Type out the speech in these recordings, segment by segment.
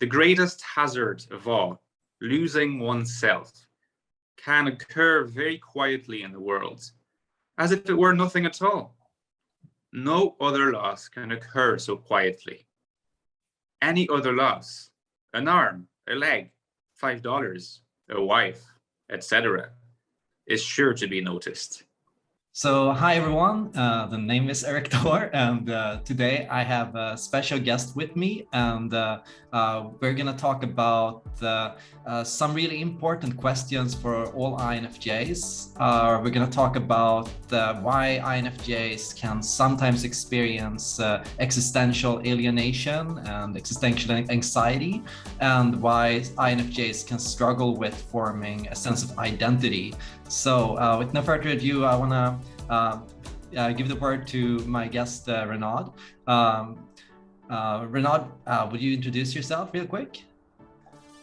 The greatest hazard of all, losing oneself, can occur very quietly in the world, as if it were nothing at all. No other loss can occur so quietly. Any other loss, an arm, a leg, $5, a wife, etc., is sure to be noticed. So hi everyone, uh, the name is Eric Thor and uh, today I have a special guest with me and uh, uh we're gonna talk about uh, uh, some really important questions for all INFJs. we're gonna talk about why INFJs can sometimes experience existential alienation and existential anxiety and why INFJs can struggle with forming a sense of identity. So with no further ado, I wanna uh, uh, give the word to my guest, uh, Renaud. Um, uh, Renaud, uh, would you introduce yourself real quick?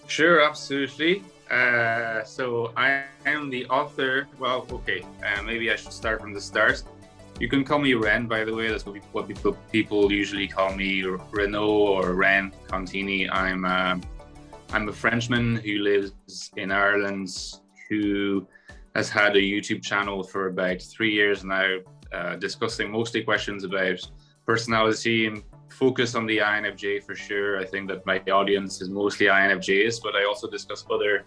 Sure, absolutely. Uh, so I am the author. Well, okay, uh, maybe I should start from the start. You can call me Ren, by the way. That's what people people usually call me, Renaud or Ren Contini. I'm uh, I'm a Frenchman who lives in Ireland, who has had a YouTube channel for about three years now, uh, discussing mostly questions about personality and focus on the INFJ for sure. I think that my audience is mostly INFJs, but I also discuss other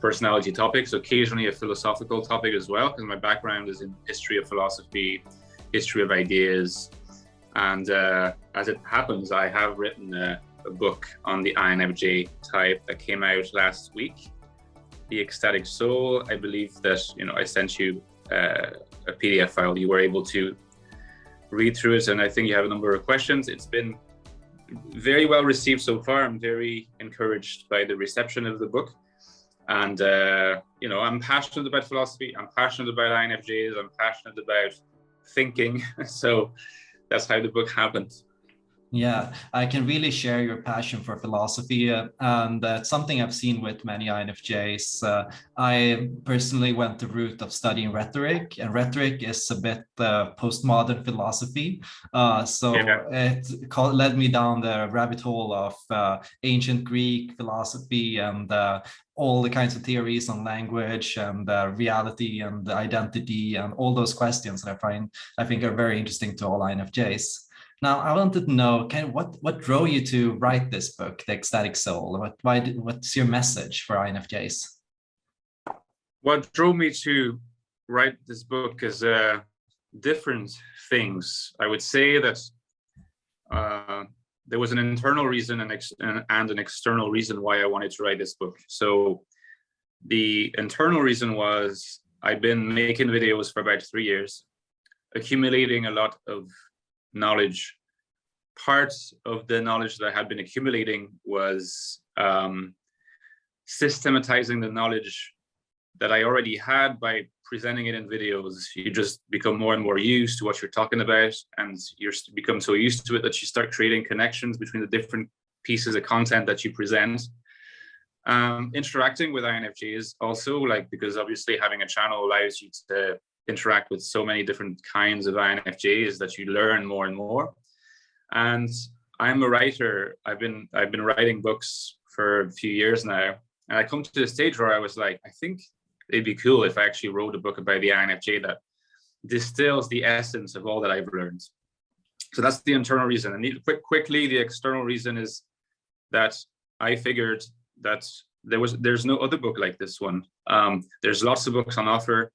personality topics, occasionally a philosophical topic as well, because my background is in history of philosophy, history of ideas. And uh, as it happens, I have written a, a book on the INFJ type that came out last week the ecstatic soul i believe that you know i sent you uh, a pdf file. You were able to read through it and i think you have a number of questions. It's been very well received so far. I'm very encouraged by the reception of the book. And uh, you know i'm passionate about philosophy. I'm passionate about infjs i'm passionate about thinking. So that's how the book happened yeah, I can really share your passion for philosophy, uh, and that's something I've seen with many INFJs. Uh, I personally went the route of studying rhetoric, and rhetoric is a bit uh, postmodern philosophy. Uh, so yeah. it called, led me down the rabbit hole of uh, ancient Greek philosophy and uh, all the kinds of theories on language and reality and identity and all those questions that I find I think are very interesting to all INFJs. Now, I wanted to know, of what what drove you to write this book, The Ecstatic Soul? What why what's your message for INFJs? What drove me to write this book is uh, different things. I would say that uh, there was an internal reason and, and an external reason why I wanted to write this book. So the internal reason was I've been making videos for about three years, accumulating a lot of knowledge, part of the knowledge that I had been accumulating was um, systematizing the knowledge that I already had by presenting it in videos. You just become more and more used to what you're talking about and you become so used to it that you start creating connections between the different pieces of content that you present. Um, interacting with INFJs also like because obviously having a channel allows you to interact with so many different kinds of INFJs that you learn more and more. And I'm a writer. I've been I've been writing books for a few years now. And I come to the stage where I was like, I think it'd be cool if I actually wrote a book about the INFJ that distills the essence of all that I've learned. So that's the internal reason. And quick, quickly, the external reason is that I figured that there was there's no other book like this one. Um, there's lots of books on offer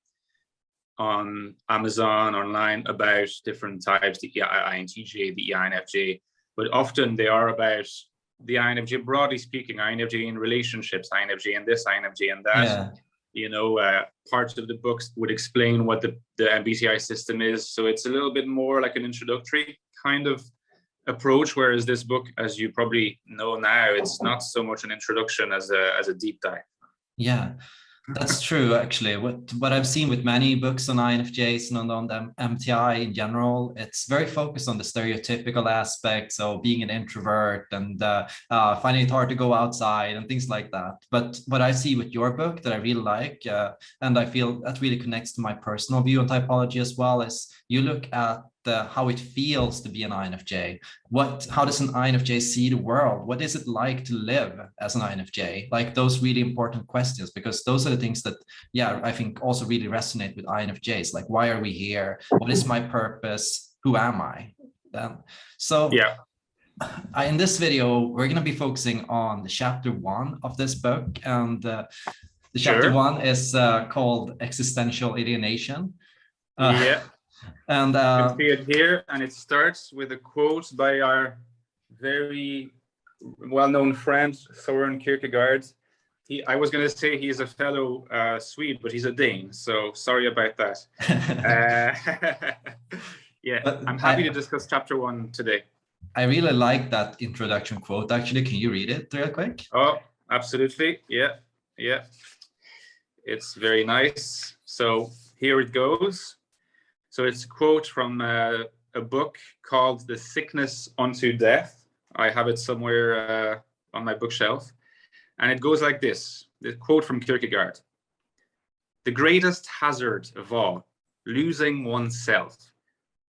on Amazon online about different types, the INTJ, the INFJ, but often they are about the INFJ, broadly speaking, INFJ in relationships, INFJ and this, INFJ and that. Yeah. You know, uh, parts of the books would explain what the, the MBTI system is. So it's a little bit more like an introductory kind of approach, whereas this book, as you probably know now, it's not so much an introduction as a, as a deep dive. Yeah. That's true, actually. What what I've seen with many books on INFJs and on, the MBTI in general, it's very focused on the stereotypical aspects of being an introvert and uh, uh, finding it hard to go outside and things like that. But what I see with your book that I really like, uh, and I feel that really connects to my personal view on typology as well, is you look at uh, how it feels to be an INFJ. What, how does an INFJ see the world? What is it like to live as an INFJ? Like those really important questions, because those are the things that, yeah, I think also really resonate with INFJs. Like, why are we here? What is my purpose? Who am I? Um, so yeah. I, in this video, we're going to be focusing on the chapter one of this book. And uh, the chapter Sure. one is uh, called Existential Alienation. Uh, yeah. And You uh, can see it here, and it starts with a quote by our very well-known friend Soren Kierkegaard. He, I was going to say he's a fellow uh, Swede, but he's a Dane, so sorry about that. Uh, yeah, But I'm happy I- to discuss chapter one today. I really like that introduction quote. Actually, can you read it real quick? Oh, absolutely. Yeah, yeah. It's very nice. So here it goes. So it's a quote from uh, a book called The Sickness Unto Death. I have it somewhere uh, on my bookshelf. And it goes like this, the quote from Kierkegaard. The greatest hazard of all, losing oneself,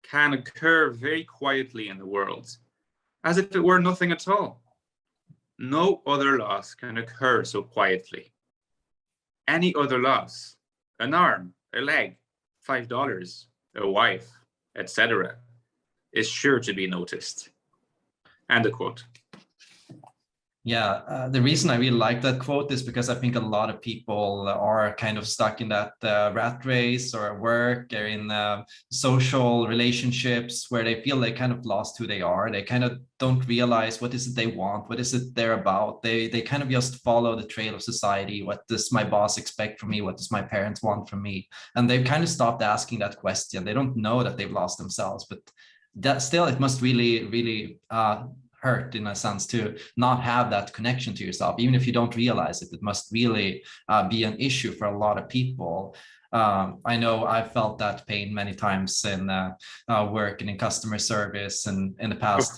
can occur very quietly in the world, as if it were nothing at all. No other loss can occur so quietly. Any other loss, an arm, a leg, five dollars, a wife, etc., is sure to be noticed. End of quote. Yeah, uh, the reason I really like that quote is because I think a lot of people are kind of stuck in that uh, rat race or work or in uh, social relationships where they feel they kind of lost who they are. They kind of don't realize what is it they want, what is it they're about. They they kind of just follow the trail of society. What does my boss expect from me? What does my parents want from me? And they've kind of stopped asking that question. They don't know that they've lost themselves, but that still it must really really uh, hurt in a sense to not have that connection to yourself even if you don't realize it it must really uh, be an issue for a lot of people um, I know I've felt that pain many times in uh, uh, work and in customer service and in the past.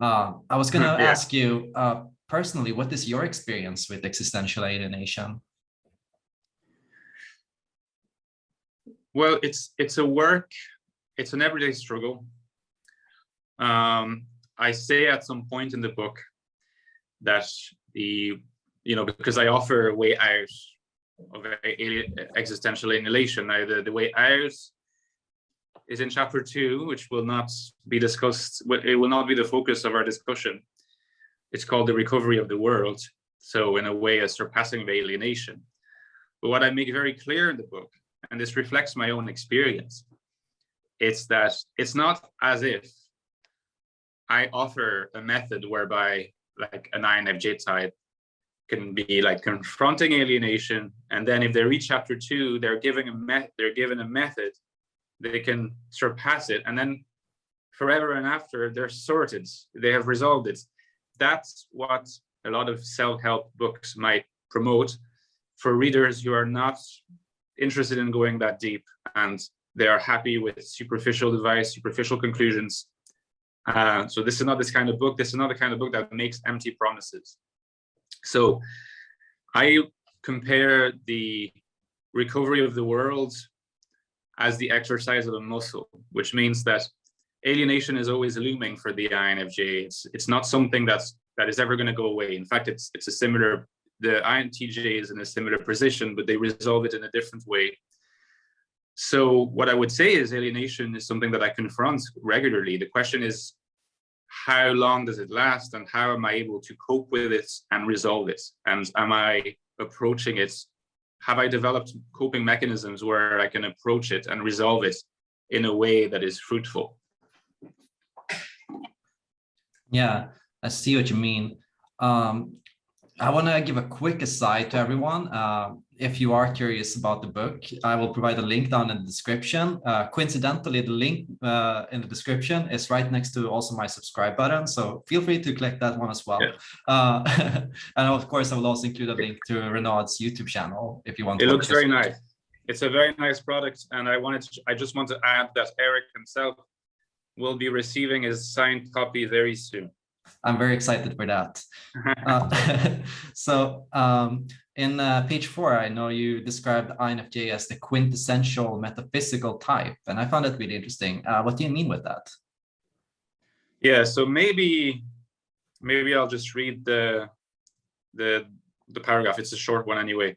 Uh, I was going to Yeah. ask you uh, personally, what is your experience with existential alienation? Well, it's it's a work, it's an everyday struggle. Um, I say at some point in the book that the you know because I offer a way out of existential alienation. Now the, the way out is in chapter two, which will not be discussed. It will not be the focus of our discussion. It's called the recovery of the world. So in a way, a surpassing of alienation. But what I make very clear in the book and this reflects my own experience, it's that it's not as if I offer a method whereby like an INFJ type can be like confronting alienation, and then if they reach chapter two, they're giving a met they're given a method, they can surpass it, and then forever and after they're sorted, they have resolved it. That's what a lot of self-help books might promote for readers who are not interested in going that deep and they are happy with superficial advice, superficial conclusions. Uh, so this is not this kind of book. This is not the kind of book that makes empty promises. So I compare the recovery of the world as the exercise of a muscle, which means that alienation is always looming for the INFJ. It's, it's not something that's that is ever going to go away. In fact, it's it's a similar the INTJ is in a similar position, but they resolve it in a different way. So what I would say is alienation is something that I confront regularly. The question is, how long does it last and how am I able to cope with it and resolve it? And am I approaching it? Have I developed coping mechanisms where I can approach it and resolve it in a way that is fruitful? Yeah, I see what you mean. Um, I want to give a quick aside to everyone. Uh, if you are curious about the book, I will provide a link down in the description. Uh, coincidentally, the link uh, in the description is right next to also my subscribe button. So feel free to click that one as well. Yeah. Uh, and of course, I will also include a link to Renaud's YouTube channel if you want to. It to. looks very nice. It's a very nice product. And I wanted to, I just want to add that Eric himself will be receiving his signed copy very soon. I'm very excited for that. uh, so um, in uh, page four, I know you described INFJ as the quintessential metaphysical type, and I found that really interesting. Uh, what do you mean with that? Yeah, so maybe maybe I'll just read the the the paragraph. It's a short one anyway.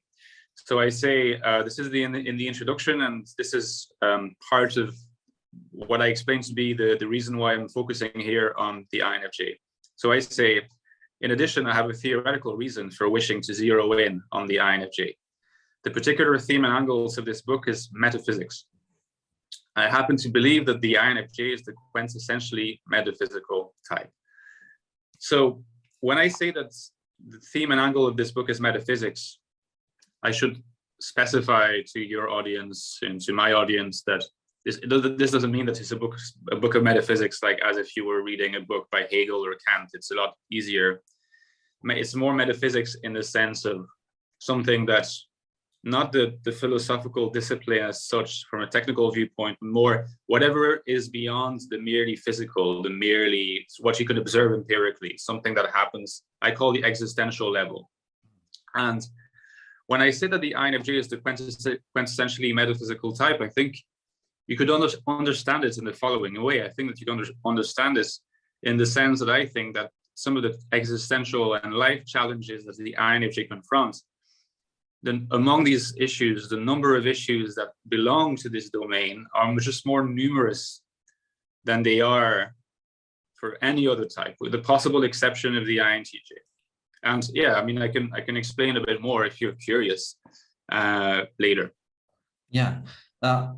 So I say uh, this is the in, the in the introduction, and this is um, part of what I explained to be the the reason why I'm focusing here on the INFJ. So I say, in addition, I have a theoretical reason for wishing to zero in on the INFJ. The particular theme and angles of this book is metaphysics. I happen to believe that the INFJ is the quintessentially metaphysical type. So when I say that the theme and angle of this book is metaphysics, I should specify to your audience and to my audience that this, this doesn't mean that it's a book, a book of metaphysics, like as if you were reading a book by Hegel or Kant. It's a lot easier. It's more metaphysics in the sense of something that's not the, the philosophical discipline as such from a technical viewpoint, more whatever is beyond the merely physical, the merely what you can observe empirically, something that happens, I call the existential level. And when I say that the INFJ is the quintessentially metaphysical type, I think you could under, understand it in the following way. I think that you can under, understand this in the sense that I think that some of the existential and life challenges that the INFJ confronts then among these issues, the number of issues that belong to this domain are just more numerous than they are for any other type, with the possible exception of the INTJ. And yeah, I mean, I can I can explain a bit more if you're curious uh, later. Yeah, uh,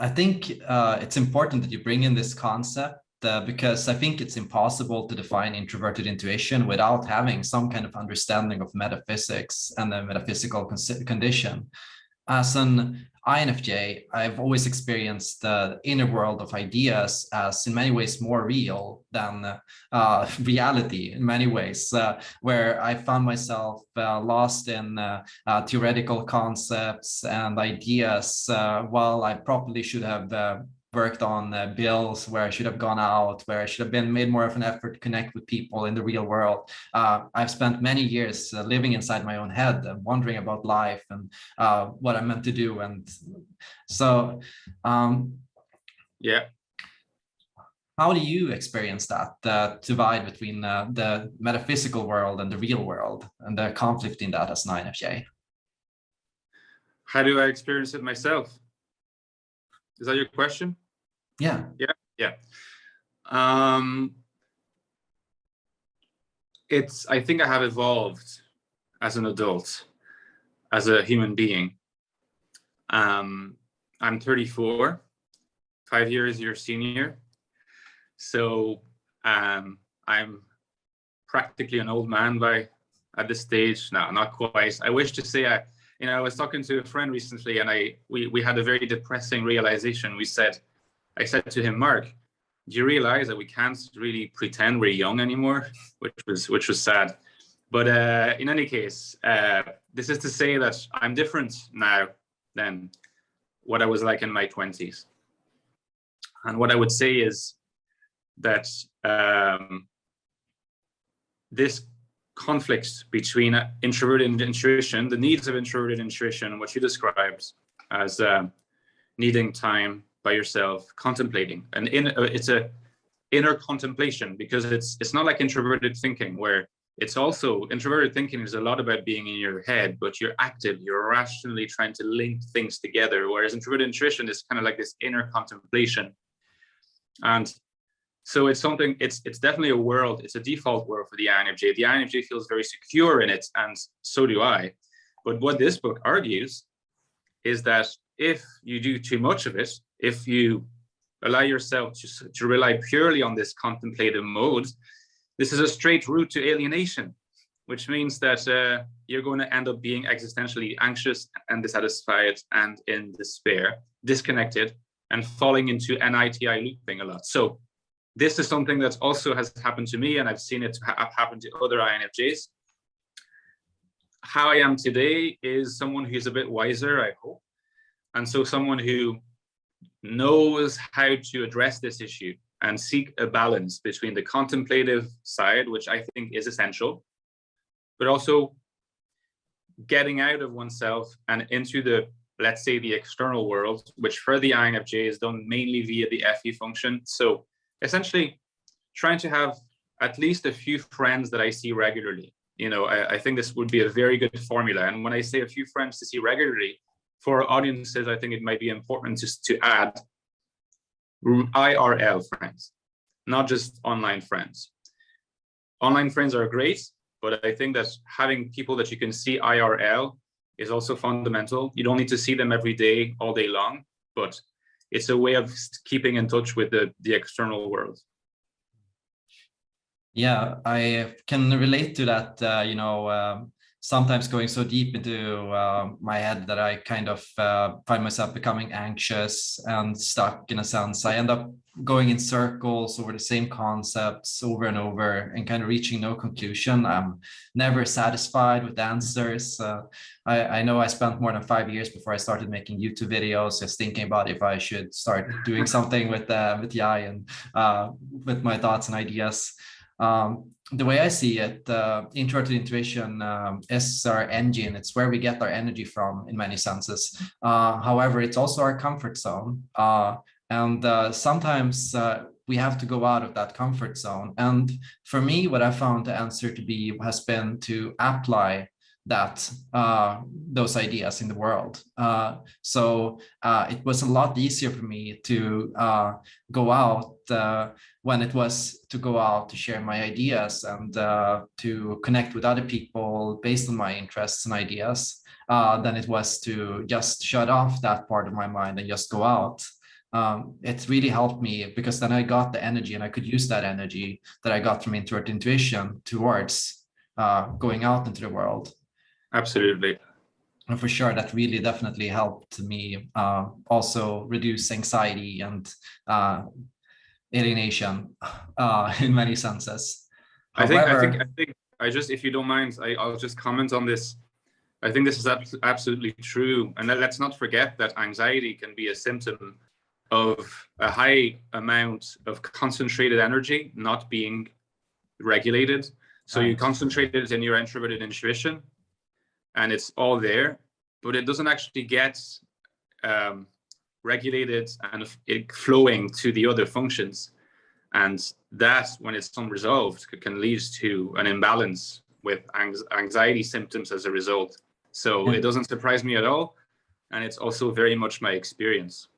I think uh, it's important that you bring in this concept uh, because I think it's impossible to define introverted intuition without having some kind of understanding of metaphysics and the metaphysical condition. As an INFJ, I've always experienced the inner world of ideas as in many ways more real than uh, reality in many ways, uh, where I found myself uh, lost in uh, uh, theoretical concepts and ideas uh, while I probably should have worked on uh, bills where I should have gone out, where I should have been made more of an effort to connect with people in the real world. Uh, I've spent many years uh, living inside my own head and wondering about life and uh, what I'm meant to do. And so, um, yeah. How do you experience that, the divide between uh, the metaphysical world and the real world and the conflict in that as INFJ? How do I experience it myself? Is that your question? Yeah. Yeah. Yeah. Um, it's, I think I have evolved as an adult, as a human being. Um, I'm 34, five years your senior. So um, I'm practically an old man by at this stage. No, not quite. I wish to say I, you know, I was talking to a friend recently and I we, we had a very depressing realization. We said, I said to him, Mark, do you realize that we can't really pretend we're young anymore? Which was which was sad. But uh, in any case, uh, this is to say that I'm different now than what I was like in my 20s. And what I would say is that um, this conflicts between introverted intuition, the needs of introverted intuition, what you described as uh, needing time by yourself, contemplating, and in uh, it's a inner contemplation because it's it's not like introverted thinking where it's also introverted thinking is a lot about being in your head, but you're active, you're rationally trying to link things together. Whereas introverted intuition is kind of like this inner contemplation. And so it's something, it's it's definitely a world, it's a default world for the INFJ. The INFJ feels very secure in it, and so do I. But what this book argues is that if you do too much of it, if you allow yourself to, to rely purely on this contemplative mode, this is a straight route to alienation, which means that uh, you're going to end up being existentially anxious and dissatisfied and in despair, disconnected, and falling into Ni-Ti looping a lot. So this is something that also has happened to me and I've seen it ha happen to other INFJs. How I am today is someone who's a bit wiser, I hope. And so someone who knows how to address this issue and seek a balance between the contemplative side, which I think is essential, but also getting out of oneself and into the, let's say, the external world, which for the INFJ is done mainly via the FE function. So essentially trying to have at least a few friends that I see regularly. You know, I, I think this would be a very good formula. And when I say a few friends to see regularly, for audiences, I think it might be important just to add IRL friends, not just online friends. Online friends are great, but I think that having people that you can see IRL is also fundamental. You don't need to see them every day, all day long, but it's a way of keeping in touch with the, the external world. Yeah, I can relate to that, uh, you know, um, sometimes going so deep into uh, my head that I kind of uh, find myself becoming anxious and stuck in a sense. I end up going in circles over the same concepts over and over and kind of reaching no conclusion. I'm never satisfied with answers. Uh, I, I, know I spent more than five years before I started making YouTube videos, just thinking about if I should start doing something with, uh, with the eye and uh, with my thoughts and ideas. Um, the way I see it, uh, introverted intuition um, is our engine. It's where we get our energy from in many senses. Uh, however, it's also our comfort zone. Uh, and uh, sometimes uh, we have to go out of that comfort zone. And for me, what I found the answer to be has been to apply that uh, those ideas in the world. Uh, so uh, it was a lot easier for me to uh, go out uh, when it was to go out to share my ideas and uh, to connect with other people based on my interests and ideas than it was to just shut off that part of my mind and just go out. Um, it really helped me because then I got the energy and I could use that energy that I got from introvert intuition towards going out into the world. Absolutely. And for sure, that really definitely helped me uh, also reduce anxiety and uh, alienation uh, in many senses. However, I think, I think, I think, I just, if you don't mind, I, will just comment on this. I think this is ab absolutely true. And let's not forget that anxiety can be a symptom of a high amount of concentrated energy not being regulated. So you concentrate it in your introverted intuition and it's all there, but it doesn't actually get um, regulated and it flowing to the other functions. And that, when it's unresolved, can lead to an imbalance with anxiety symptoms as a result. So hmm. it doesn't surprise me at all. And it's also very much my experience.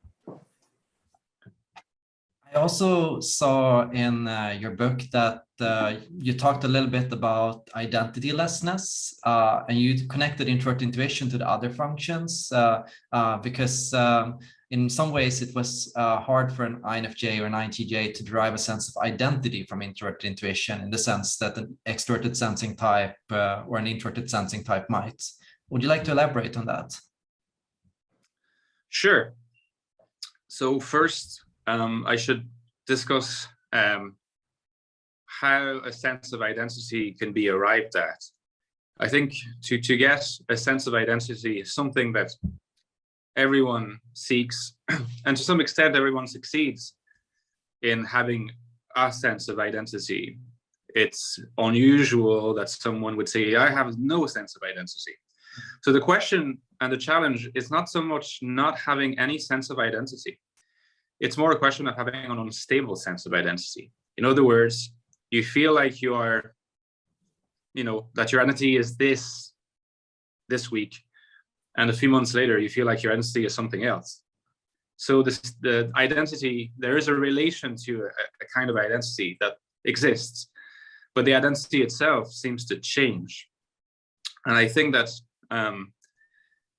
I also saw in uh, your book that uh, you talked a little bit about identitylessness uh, and you connected introvert intuition to the other functions uh, uh, because um, in some ways it was uh, hard for an INFJ or an INTJ to derive a sense of identity from introverted intuition in the sense that an extroverted sensing type or an introverted sensing type might. Would you like to elaborate on that? Sure. So first, um, I should discuss um, how a sense of identity can be arrived at. I think to, to get a sense of identity is something that everyone seeks, and to some extent everyone succeeds in having a sense of identity. It's unusual that someone would say, I have no sense of identity. So the question and the challenge is not so much not having any sense of identity. It's more a question of having an unstable sense of identity. In other words, you feel like you are, you know, that your identity is this, this week, and a few months later, you feel like your identity is something else. So this, the identity, there is a relation to a, a kind of identity that exists, but the identity itself seems to change. And I think that um,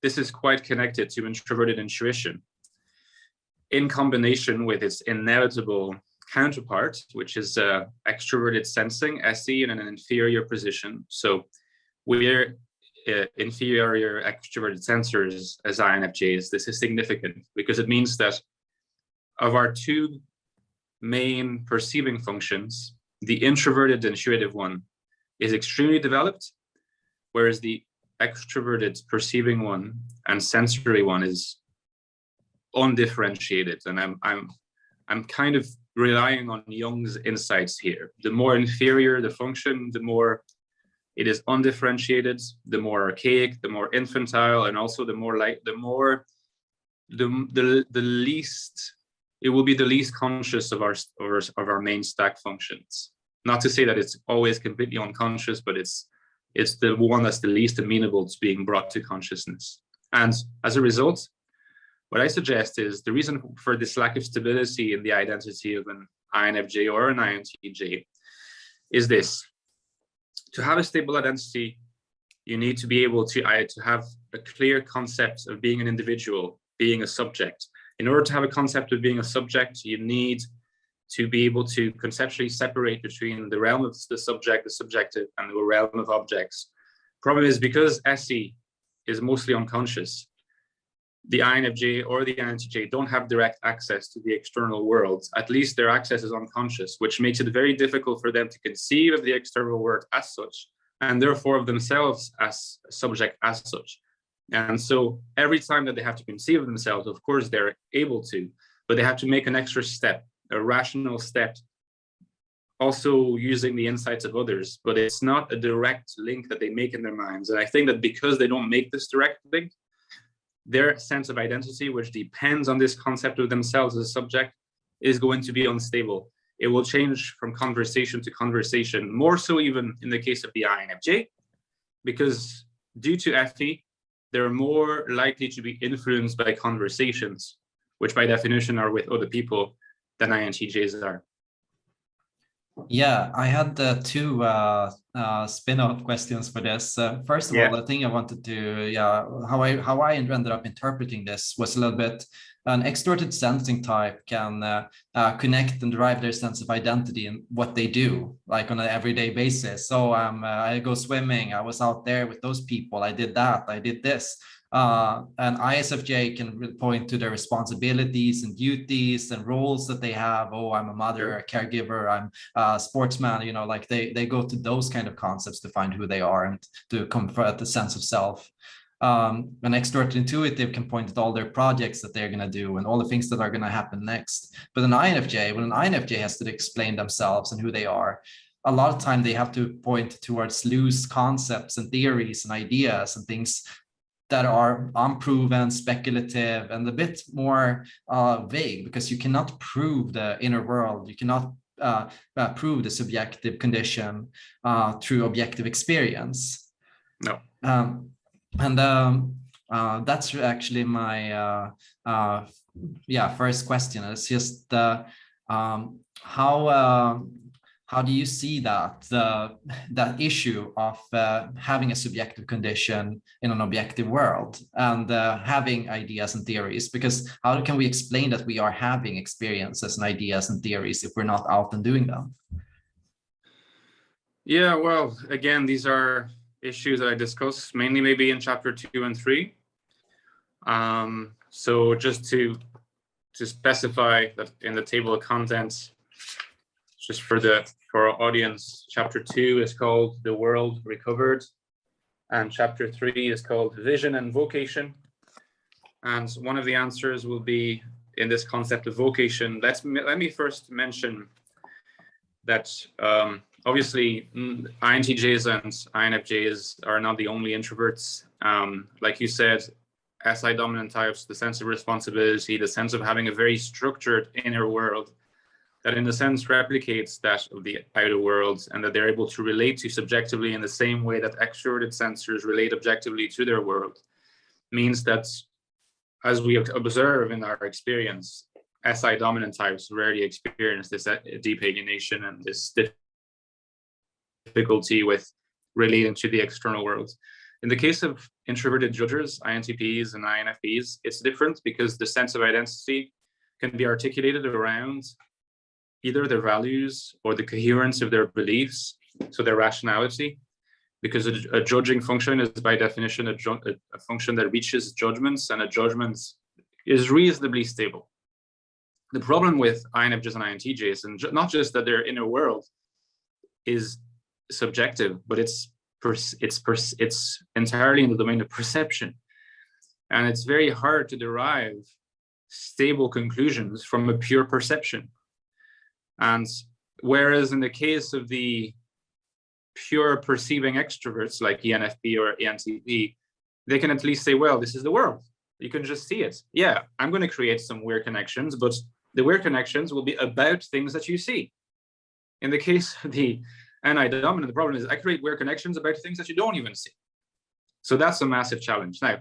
this is quite connected to introverted intuition in combination with its inevitable counterpart, which is uh, extroverted sensing, SE, in an inferior position. So we're uh, inferior extroverted sensors as INFJs. This is significant because it means that of our two main perceiving functions, the introverted intuitive one is extremely developed, whereas the extroverted perceiving one and sensory one is undifferentiated. And I'm I'm I'm kind of relying on Jung's insights here. The more inferior the function, the more it is undifferentiated, the more archaic, the more infantile, and also the more like the more the the the least it will be the least conscious of our of our, of our main stack functions. Not to say that it's always completely unconscious, but it's it's the one that's the least amenable to being brought to consciousness. And as a result, what I suggest is the reason for this lack of stability in the identity of an INFJ or an INTJ is this. To have a stable identity, you need to be able to, uh, to have a clear concept of being an individual, being a subject. In order to have a concept of being a subject, you need to be able to conceptually separate between the realm of the subject, the subjective, and the realm of objects. Problem is because SE is mostly unconscious, the INFJ or the INTJ don't have direct access to the external world. At least their access is unconscious, which makes it very difficult for them to conceive of the external world as such, and therefore of themselves as subject as such. And so every time that they have to conceive of themselves, of course, they're able to, but they have to make an extra step a rational step, also using the insights of others, but it's not a direct link that they make in their minds. And I think that because they don't make this direct link, their sense of identity, which depends on this concept of themselves as a subject, is going to be unstable. It will change from conversation to conversation, more so even in the case of the INFJ, because due to FE, they're more likely to be influenced by conversations, which by definition are with other people, than INTJs are. Yeah, I had uh, two uh, uh, spin-off questions for this. Uh, first of yeah. all, the thing I wanted to, yeah, how I how I ended up interpreting this was a little bit an extroverted sensing type can uh, uh, connect and derive their sense of identity in what they do, like on an everyday basis. So um, I go swimming, I was out there with those people, I did that, I did this. Uh, and ISFJ can point to their responsibilities and duties and roles that they have. Oh, I'm a mother, a caregiver, I'm a sportsman, you know, like they, they go to those kind of concepts to find who they are and to comfort the sense of self. Um, an extrovert intuitive can point at all their projects that they're going to do and all the things that are going to happen next. But an INFJ, when an INFJ has to explain themselves and who they are, a lot of time they have to point towards loose concepts and theories and ideas and things that are unproven, speculative, and a bit more uh, vague because you cannot prove the inner world. You cannot uh, uh, prove the subjective condition uh, through objective experience. No. Um, and um, uh, that's actually my uh, yeah first question. It's just um, how how do you see that the that issue of uh, having a subjective condition in an objective world and uh, having ideas and theories? Because how can we explain that we are having experiences and ideas and theories if we're not out and doing them? Yeah well again these are issues that i discuss mainly maybe in chapter two and three. Um, so just to to specify that in the table of contents just for the for our audience, chapter two is called The World Recovered, and chapter three is called Vision and Vocation. And one of the answers will be in this concept of vocation. Let's let me first mention that um, obviously mm, INTJs and INFJs are not the only introverts. Um, like you said, SI dominant types, the sense of responsibility, the sense of having a very structured inner world that in a sense replicates that of the outer world and that they're able to relate to subjectively in the same way that extroverted sensors relate objectively to their world means that as we observe in our experience, SI dominant types rarely experience this uh, deep alienation and this difficulty with relating to the external world. In the case of introverted judges, INTPs and INFPs, it's different because the sense of identity can be articulated around either their values or the coherence of their beliefs, so their rationality, because a, a judging function is by definition a, a, function that reaches judgments and a judgment is reasonably stable. The problem with INFJs and INTJs, and not just that their inner world is subjective, but it's it's it's entirely in the domain of perception. And it's very hard to derive stable conclusions from a pure perception And whereas in the case of the pure perceiving extroverts like ENFP or ENTP, they can at least say, well, this is the world. You can just see it. Yeah, I'm going to create some weird connections, but the weird connections will be about things that you see. In the case of the Ni-dominant, the problem is I create weird connections about things that you don't even see. So that's a massive challenge. Now,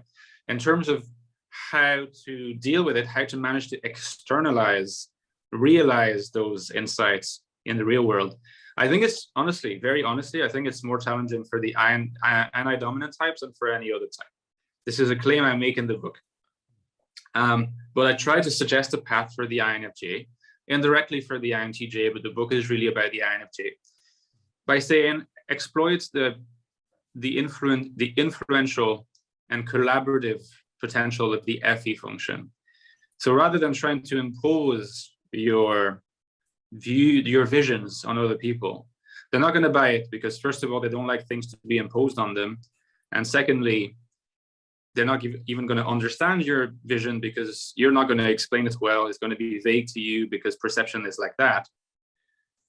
in terms of how to deal with it, how to manage to externalize, realize those insights in the real world, I think it's honestly, very honestly, I think it's more challenging for the Ni-dominant types than for any other type. This is a claim I make in the book. Um, but I try to suggest a path for the INFJ, indirectly for the INTJ, but the book is really about the INFJ. By saying exploit the the influence the influential and collaborative potential of the FE function. So rather than trying to impose your view, your visions on other people, they're not going to buy it because first of all, they don't like things to be imposed on them. And secondly, they're not even going to understand your vision because you're not going to explain it well. It's going to be vague to you because perception is like that.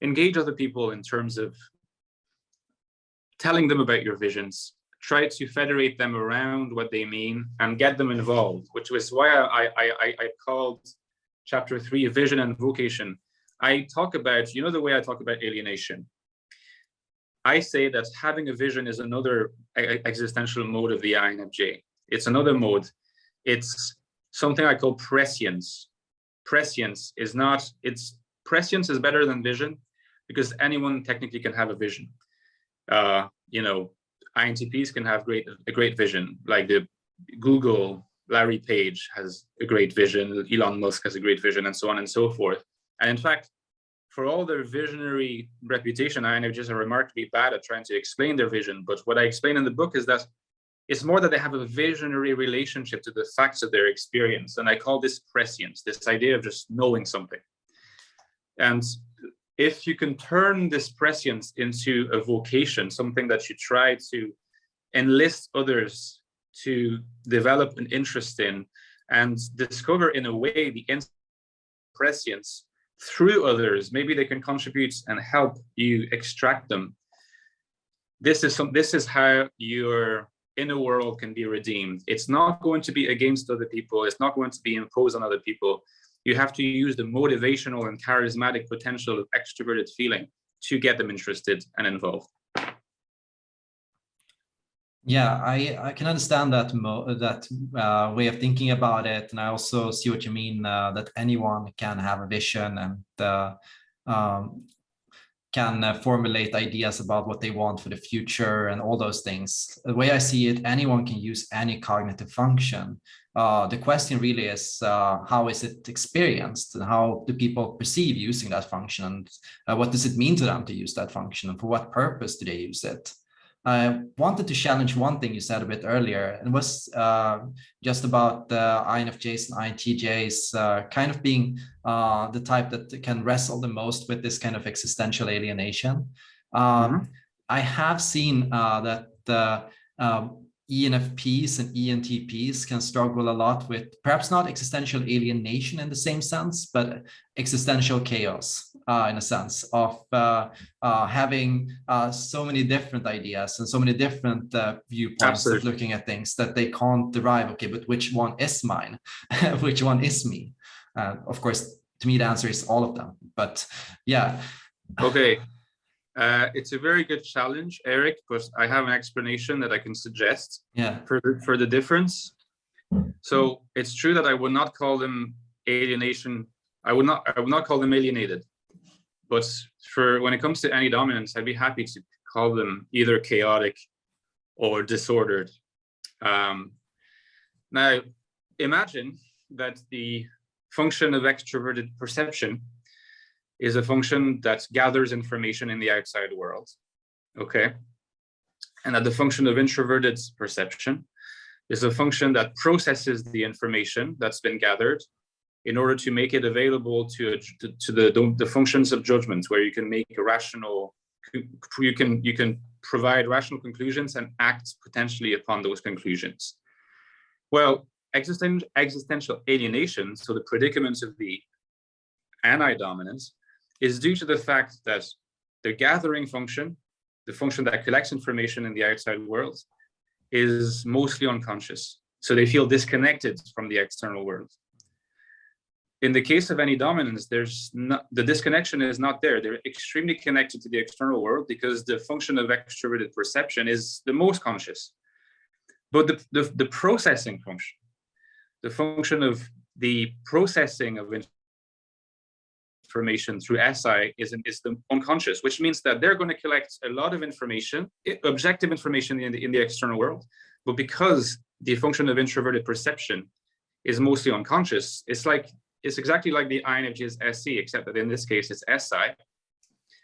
Engage other people in terms of telling them about your visions, try to federate them around what they mean and get them involved, which was why I, I, I, I called chapter three, vision and vocation. I talk about, you know, the way I talk about alienation. I say that having a vision is another existential mode of the INFJ. It's another mode. It's something I call prescience. Prescience is not, it's prescience is better than vision because anyone technically can have a vision. Uh, you know, INTPs can have great a great vision, like the Google, Larry Page has a great vision, Elon Musk has a great vision, and so on and so forth. And in fact, for all their visionary reputation, I INFJs are remarkably bad at trying to explain their vision. But what I explain in the book is that it's more that they have a visionary relationship to the facts of their experience. And I call this prescience, this idea of just knowing something. And if you can turn this prescience into a vocation, something that you try to enlist others to develop an interest in and discover in a way the prescience through others, maybe they can contribute and help you extract them. This is some, this is how your inner world can be redeemed. It's not going to be against other people. It's not going to be imposed on other people you have to use the motivational and charismatic potential of extroverted feeling to get them interested and involved. Yeah, I, I can understand that that uh, way of thinking about it. And I also see what you mean uh, that anyone can have a vision and uh, um, can uh, formulate ideas about what they want for the future and all those things. The way I see it, anyone can use any cognitive function. Uh, the question really is uh, how is it experienced and how do people perceive using that function and what does it mean to them to use that function and for what purpose do they use it? I wanted to challenge one thing you said a bit earlier and was uh, just about the INFJs and INTJs uh, kind of being uh, the type that can wrestle the most with this kind of existential alienation. Um, mm -hmm. I have seen uh, that um, ENFPs and ENTPs can struggle a lot with perhaps not existential alienation in the same sense, but existential chaos uh, in a sense of uh, uh, having uh, so many different ideas and so many different uh, viewpoints Absolutely. of looking at things that they can't derive, okay, but which one is mine? which one is me? Uh, of course, to me, the answer is all of them, but yeah. Okay, uh, it's a very good challenge, Eric, because I have an explanation that I can suggest yeah. for, the, for the difference. So it's true that I would not call them alienation. I would not I would not call them alienated. But for when it comes to Ne-dominants, I'd be happy to call them either chaotic or disordered. Um, now, imagine that the function of extroverted perception is a function that gathers information in the outside world. Okay. And that the function of introverted perception is a function that processes the information that's been gathered in order to make it available to, to, to the, the functions of judgment where you can make a rational, you can, you can provide rational conclusions and act potentially upon those conclusions. Well, existential alienation, so the predicaments of the Ni-dominants, is due to the fact that the gathering function, the function that collects information in the outside world, is mostly unconscious. So they feel disconnected from the external world. In the case of Ne-dominants, there's not, the disconnection is not there. They're extremely connected to the external world because the function of extroverted perception is the most conscious. But the, the, the processing function, the function of the processing of information through SI is, is the unconscious, which means that they're going to collect a lot of information, objective information in the, in the external world. But because the function of introverted perception is mostly unconscious, it's like it's exactly like the INFJ's Se, except that in this case it's SI.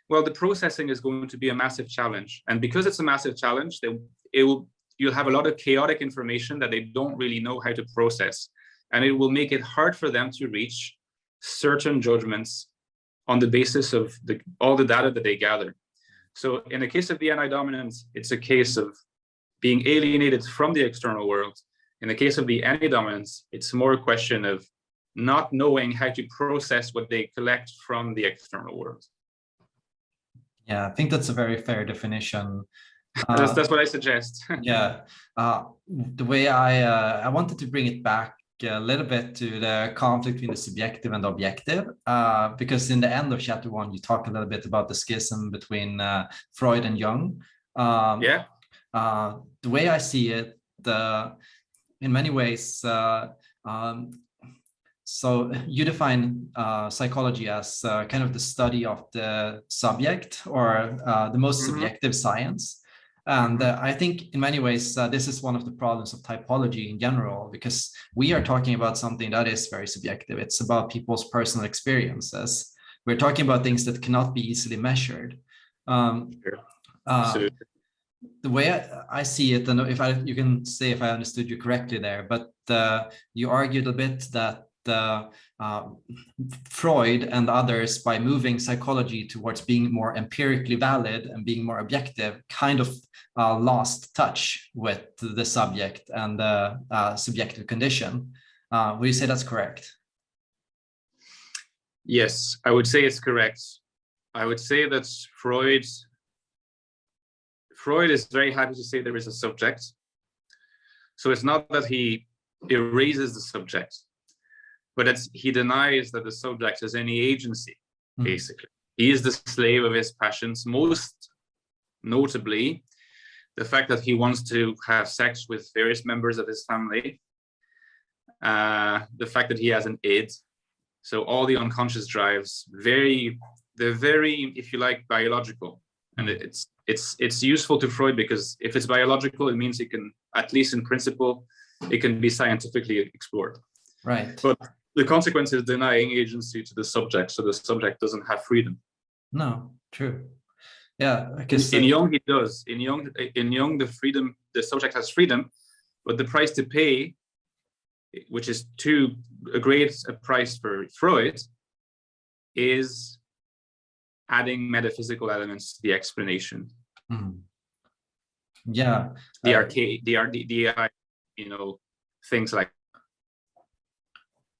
Well, the processing is going to be a massive challenge. And because it's a massive challenge, they, it will, you'll have a lot of chaotic information that they don't really know how to process. And it will make it hard for them to reach certain judgments on the basis of the, all the data that they gather. So in the case of the Ni-dominant, it's a case of being alienated from the external world. In the case of the Ne-dominants, it's more a question of not knowing how to process what they collect from the external world. Yeah, I think that's a very fair definition. that's, uh, that's what I suggest. yeah, uh, the way I uh, I wanted to bring it back a little bit to the conflict between the subjective and the objective, uh, because in the end of chapter one, you talk a little bit about the schism between uh, Freud and Jung. Um, yeah. Uh, the way I see it, the in many ways, um, so you define uh, psychology as uh, kind of the study of the subject or uh, the most mm -hmm. subjective science. And uh, I think in many ways, uh, this is one of the problems of typology in general, because we are talking about something that is very subjective. It's about people's personal experiences. We're talking about things that cannot be easily measured. Um, uh, the way I, I, see it, and if I, you can say if I understood you correctly there, but you argued a bit that uh, Freud and others by moving psychology towards being more empirically valid and being more objective kind of uh, lost touch with the subject and the uh, subjective condition. Uh, would you say that's correct? Yes, I would say it's correct. I would say that Freud Freud is very happy to say there is a subject. So it's not that he erases the subject but it's, he denies that the subject has any agency, mm. basically. He is the slave of his passions, most notably the fact that he wants to have sex with various members of his family, uh, the fact that he has an id, so all the unconscious drives, very, they're very, if you like, biological. And it's it's it's useful to Freud because if it's biological, it means it can, at least in principle, it can be scientifically explored. Right. But the consequence is denying agency to the subject, so the subject doesn't have freedom. No, true. Yeah, I guess in, in Jung he does. In Jung, in Jung, the freedom, the subject has freedom, but the price to pay, which is too a great a price for Freud, is adding metaphysical elements to the explanation. Mm. Yeah, the uh, arcade, the, the, the, you know, things like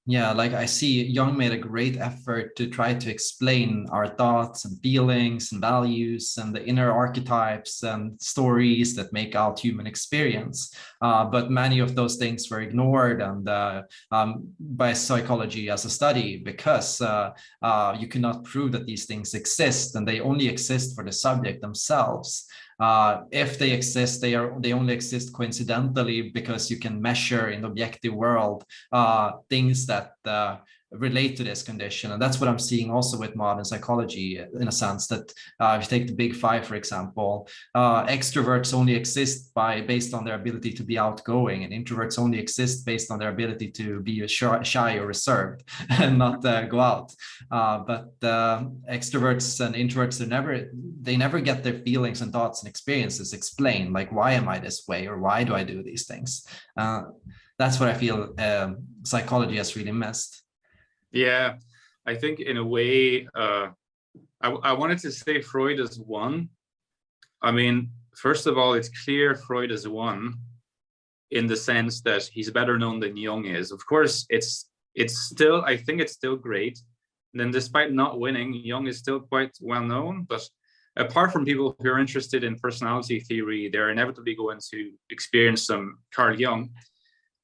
yeah, like I see Jung made a great effort to try to explain our thoughts and feelings and values and the inner archetypes and stories that make out human experience. Uh, but many of those things were ignored and uh, um, by psychology as a study because uh, uh you cannot prove that these things exist and they only exist for the subject themselves. Uh, if they exist, they are they only exist coincidentally because you can measure in the objective world uh, things that uh, relate to this condition. And that's what I'm seeing also with modern psychology in a sense that uh, if you take the big five, for example, uh, extroverts only exist by based on their ability to be outgoing and introverts only exist based on their ability to be shy or reserved and not uh, go out. Uh, but uh, extroverts and introverts, they never, they never get their feelings and thoughts and experiences explained, like, why am I this way? Or why do I do these things? Uh, that's what I feel um, psychology has really missed. Yeah, I think in a way, uh, I, I wanted to say Freud is won. I mean, first of all, it's clear Freud is won in the sense that he's better known than Jung is. Of course, it's it's still, I think it's still great then despite not winning, Jung is still quite well known. But apart from people who are interested in personality theory, they're inevitably going to experience some Carl Jung.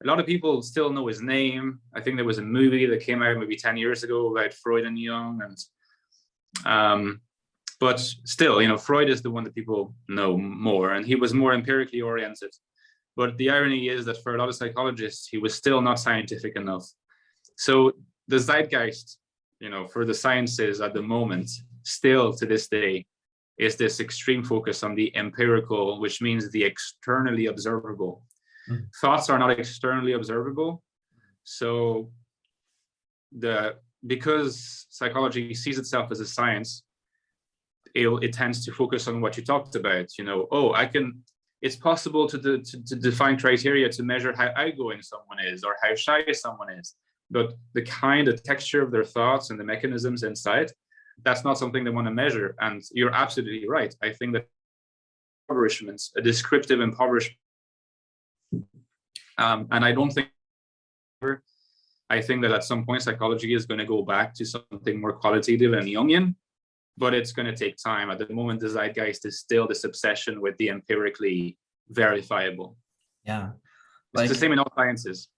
A lot of people still know his name. I think there was a movie that came out maybe 10 years ago about Freud and Jung. And um, but still, you know, Freud is the one that people know more, and he was more empirically oriented. But the irony is that for a lot of psychologists, he was still not scientific enough. So the zeitgeist, you know, for the sciences at the moment, still to this day, is this extreme focus on the empirical, which means the externally observable. Mm. Thoughts are not externally observable. So the because psychology sees itself as a science, it, it tends to focus on what you talked about. You know, oh, I can. It's possible to, to, to define criteria to measure how outgoing someone is or how shy someone is, but the kind of texture of their thoughts and the mechanisms inside, that's not something they want to measure. And you're absolutely right. I think that impoverishment, a descriptive impoverishment, um, and I don't think I think that at some point psychology is going to go back to something more qualitative and Jungian, but it's going to take time. At the moment, the zeitgeist is still this obsession with the empirically verifiable. Yeah. Like, it's the same in all sciences.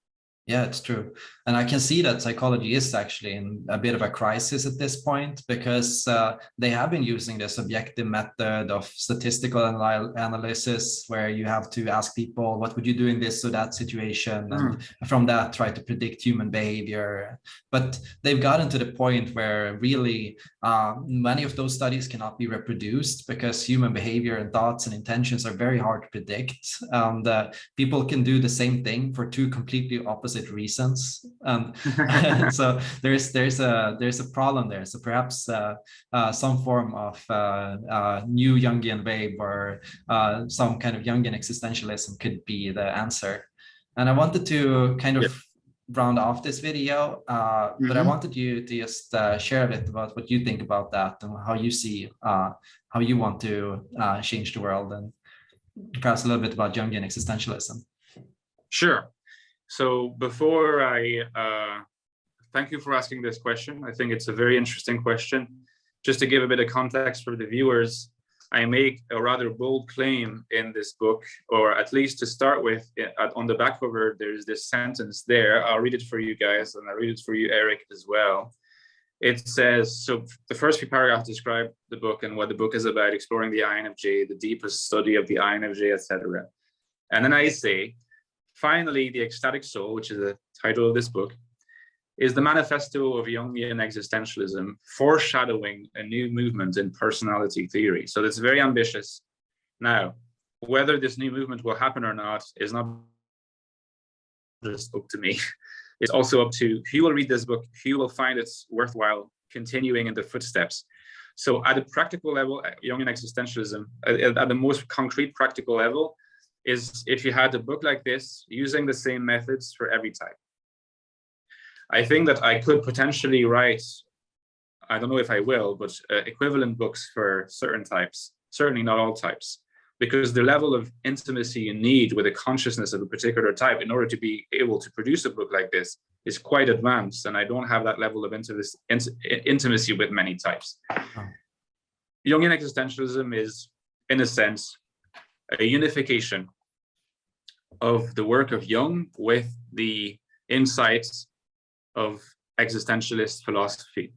Yeah, it's true. And I can see that psychology is actually in a bit of a crisis at this point because uh, they have been using this objective method of statistical anal analysis where you have to ask people, what would you do in this or that situation? Mm. And from that, try to predict human behavior. But they've gotten to the point where really uh, many of those studies cannot be reproduced because human behavior and thoughts and intentions are very hard to predict. And uh, people can do the same thing for two completely opposite reasons. Um, so there's there's a there's a problem there. So perhaps uh, uh, some form of uh, uh new Jungian wave or uh, some kind of Jungian existentialism could be the answer. And I wanted to kind of round off this video, mm -hmm. but I mm-hmm. wanted you to just share a bit about what you think about that and how you see how you want to change the world and perhaps a little bit about Jungian existentialism. Sure. So before I uh, thank you for asking this question. I think it's a very interesting question. Just to give a bit of context for the viewers, I make a rather bold claim in this book, or at least to start with, on the back cover, there's this sentence there. I'll read it for you guys, and I'll read it for you, Eric, as well. It says, so the first few paragraphs describe the book and what the book is about, exploring the INFJ, the deepest study of the INFJ, etc. And then I say, Finally, The Ecstatic Soul, which is the title of this book, is the manifesto of Jungian existentialism, foreshadowing a new movement in personality theory. So it's very ambitious. Now, whether this new movement will happen or not is not just up to me. It's also up to who will read this book, who will find it worthwhile continuing in the footsteps. So at a practical level, Jungian existentialism, at, at the most concrete practical level, is if you had a book like this using the same methods for every type. I think that I could potentially write, I don't know if I will, but uh, equivalent books for certain types, certainly not all types, because the level of intimacy you need with a consciousness of a particular type in order to be able to produce a book like this is quite advanced. And I don't have that level of intimacy with many types. Oh. Jungian existentialism is, in a sense, a unification of the work of Jung with the insights of existentialist philosophy.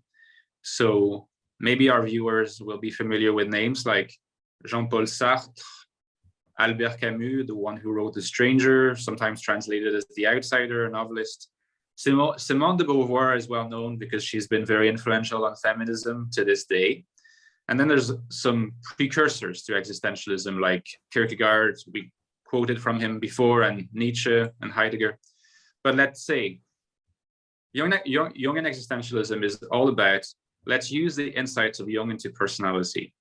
So maybe our viewers will be familiar with names like Jean-Paul Sartre, Albert Camus, the one who wrote The Stranger, sometimes translated as The Outsider, a novelist. Simone de Beauvoir is well known because she's been very influential on feminism to this day. And then there's some precursors to existentialism like Kierkegaard, we quoted from him before, and Nietzsche and Heidegger. But let's say Jung, Jung, Jungian existentialism is all about let's use the insights of Jung into personality,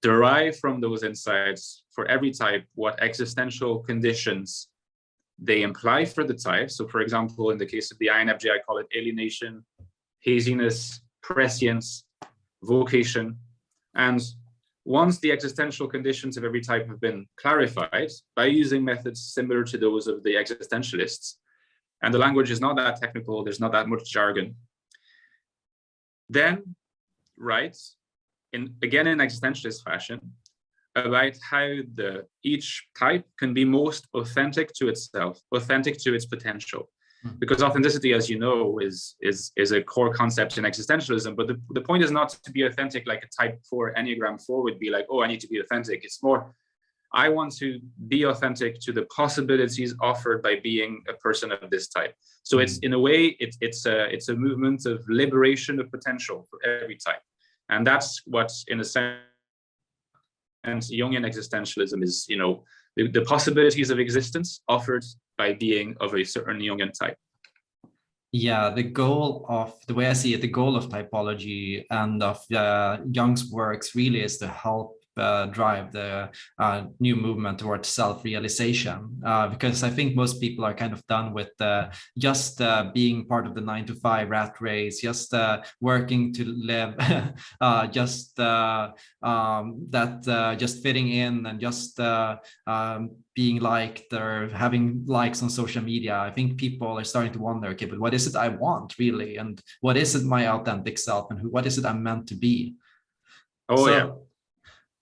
derive from those insights for every type what existential conditions they imply for the type. So for example, in the case of the INFJ, I call it alienation, haziness, prescience, vocation, and once the existential conditions of every type have been clarified by using methods similar to those of the existentialists, and the language is not that technical, there's not that much jargon, then writes in again in existentialist fashion about how the each type can be most authentic to itself, authentic to its potential. Mm. Because authenticity, as you know, is is is a core concept in existentialism. But the, the point is not to be authentic like a type four Enneagram four would be like, oh, I need to be authentic. It's more, I want to be authentic to the possibilities offered by being a person of this type. So it's in a way, it's it's a it's a movement of liberation of potential for every type. And that's what in a sense and Jungian existentialism is, you know, the, the possibilities of existence offered by being of a certain Jungian type. Yeah, the goal of the way I see it, the goal of typology and of uh, Jung's works really is to help uh, drive the uh, new movement towards self-realization uh, because I think most people are kind of done with uh, just uh, being part of the nine to five rat race, just uh, working to live, just um, that just fitting in and just um, being liked or having likes on social media. I think people are starting to wonder, okay, but what is it I want really? And what is it my authentic self and who, what is it I'm meant to be? Oh, so, yeah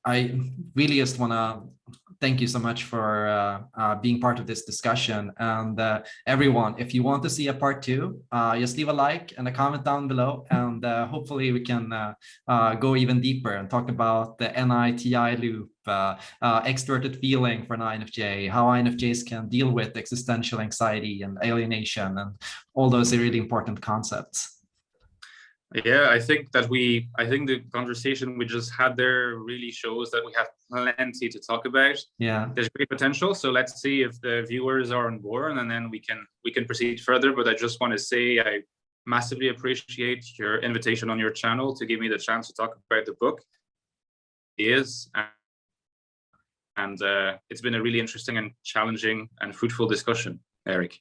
I really just want to thank you so much for uh, uh, being part of this discussion. And uh, everyone, if you want to see a part two, uh, just leave a like and a comment down below. And uh, hopefully we can uh, go even deeper and talk about the Ni-Ti loop, extroverted feeling for an INFJ, how INFJs can deal with existential anxiety and alienation and all those really important concepts. Yeah, I think that we, I think the conversation we just had there really shows that we have plenty to talk about. Yeah, there's great potential. So let's see if the viewers are on board, and then we can we can proceed further. But I just want to say I massively appreciate your invitation on your channel to give me the chance to talk about the book. It is and uh, it's been a really interesting and challenging and fruitful discussion, Eric.